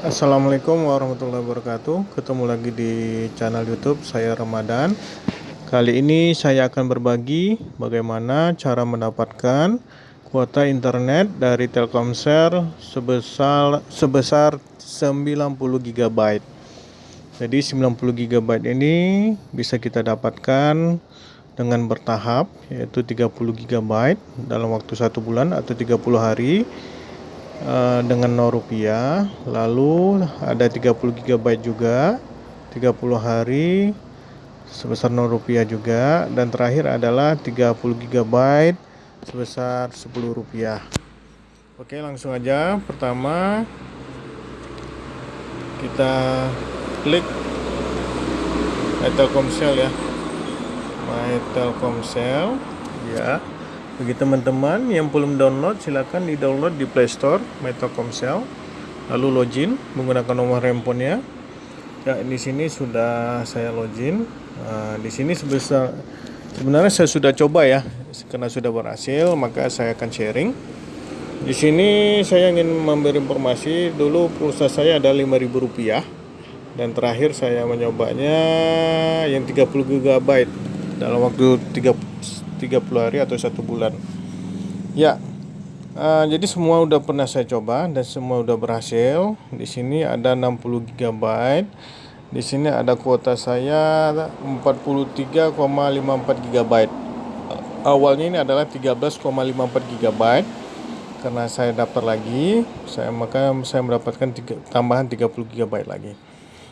Assalamualaikum warahmatullahi wabarakatuh. Ketemu lagi di channel youtube saya Ramadan. Kali ini saya akan berbagi bagaimana cara mendapatkan kuota internet dari Telkomsel sebesar sebesar 90 GB Jadi 90 GB ini bisa kita dapatkan dengan bertahap yaitu 30 GB dalam waktu satu bulan atau 30 hari Eh, dengan 0 rupiah lalu ada 30 GB juga 30 hari sebesar 0 rupiah juga dan terakhir adalah 30 GB sebesar 10 rupiah. Oke langsung aja. Pertama kita klik My Telkomsel ya. My Telkomsel ya bagi teman-teman yang belum download silahkan di download di Playstore Telkomsel lalu login menggunakan nomor handphonenya. Ya di sini sudah saya login. Nah, di sini sebesar sebenarnya saya sudah coba ya karena sudah berhasil maka saya akan sharing. Di sini saya ingin memberi informasi dulu pulsa saya ada 5000 rupiah. Dan terakhir saya menyobanya yang 30 GB dalam waktu 30 30 hari atau satu bulan. Ya uh, jadi semua udah pernah saya coba dan semua udah berhasil. Di sini ada 60 GB di sini ada kuota saya 43,54 GB awalnya ini adalah 13,54 GB karena saya daftar lagi saya maka saya mendapatkan tiga, tambahan 30 GB lagi.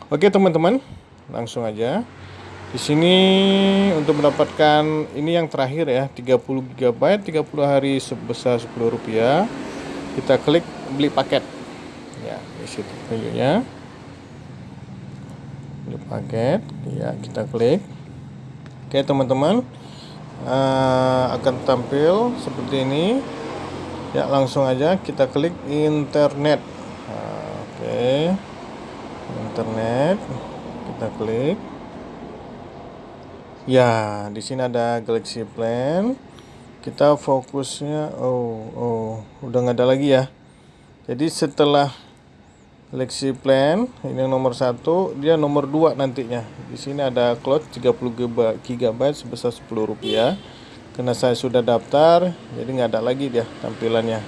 Oke teman-teman langsung aja di sini untuk mendapatkan ini yang terakhir ya 30 GB 30 hari sebesar 10 rupiah. Kita klik beli paket. Ya di situ tunjuknya beli paket ya kita klik. Oke teman-teman. Uh, akan tampil seperti ini. Ya langsung aja kita klik internet. Nah, oke. Internet kita klik Ya, di sini ada Galaxy Plan. Kita fokusnya, oh, oh, udah nggak ada lagi ya. Jadi setelah Galaxy Plan, ini yang nomor satu, dia nomor dua nantinya. Di sini ada cloud 30 GB sebesar 10 rupiah. Karena saya sudah daftar, jadi nggak ada lagi dia tampilannya.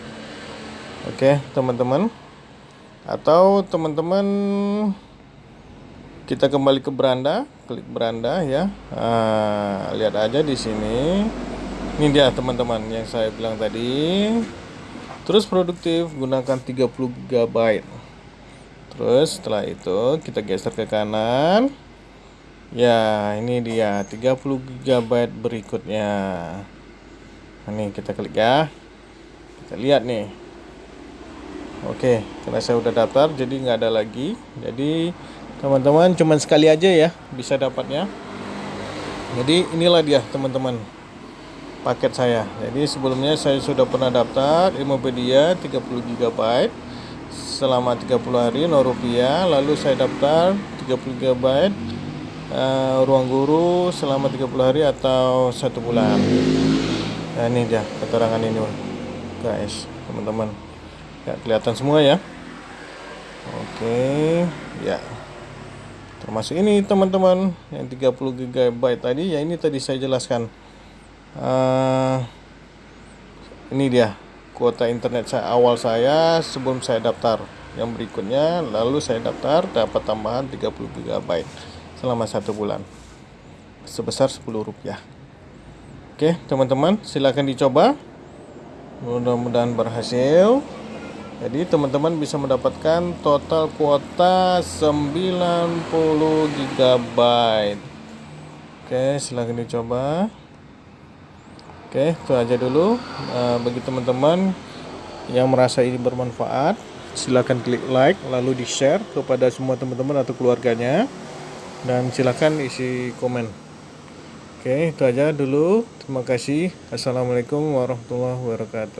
Oke, teman-teman. Atau teman-teman kita kembali ke beranda klik beranda ya. Nah, lihat aja di sini. Ini dia teman-teman yang saya bilang tadi. Terus produktif gunakan 30 GB. Terus setelah itu kita geser ke kanan. Ya ini dia 30 GB berikutnya. Ini kita klik ya. Kita lihat nih. Oke karena saya udah daftar jadi nggak ada lagi. Jadi teman-teman cuman sekali aja ya bisa dapatnya. Jadi inilah dia teman-teman paket saya. Jadi sebelumnya saya sudah pernah daftar Ilmupedia 30 GB selama 30 hari 0 rupiah. Lalu saya daftar 30 GB uh, ruang guru selama 30 hari atau satu bulan. Nah ini dia keterangan ini guys teman-teman. Ya kelihatan semua ya? Oke ya termasuk ini teman-teman yang 30 GB tadi ya ini tadi saya jelaskan. Uh, ini dia kuota internet saya awal saya sebelum saya daftar. Yang berikutnya lalu saya daftar dapat tambahan 30 GB selama satu bulan. Sebesar 10 rupiah. Oke teman-teman silahkan dicoba. Mudah-mudahan berhasil jadi teman-teman bisa mendapatkan total kuota 90 GB Oke silahkan dicoba. Oke itu aja dulu. Nah, bagi teman-teman yang merasa ini bermanfaat silahkan klik like lalu di share kepada semua teman-teman atau keluarganya. Dan silahkan isi komen. Oke itu aja dulu. Terima kasih. Assalamualaikum warahmatullahi wabarakatuh